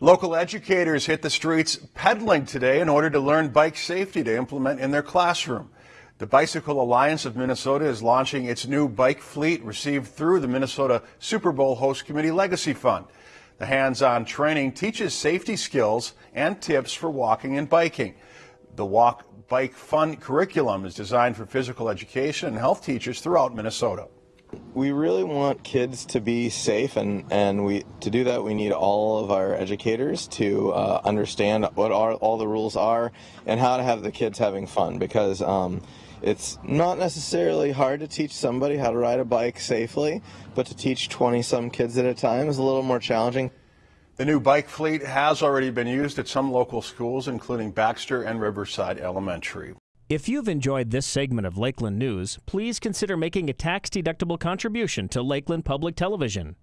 Local educators hit the streets pedaling today in order to learn bike safety to implement in their classroom. The Bicycle Alliance of Minnesota is launching its new bike fleet received through the Minnesota Super Bowl Host Committee Legacy Fund. The hands-on training teaches safety skills and tips for walking and biking. The Walk Bike Fun curriculum is designed for physical education and health teachers throughout Minnesota. We really want kids to be safe, and, and we to do that we need all of our educators to uh, understand what are, all the rules are and how to have the kids having fun because um, it's not necessarily hard to teach somebody how to ride a bike safely, but to teach 20 some kids at a time is a little more challenging. The new bike fleet has already been used at some local schools, including Baxter and Riverside Elementary. If you've enjoyed this segment of Lakeland News, please consider making a tax-deductible contribution to Lakeland Public Television.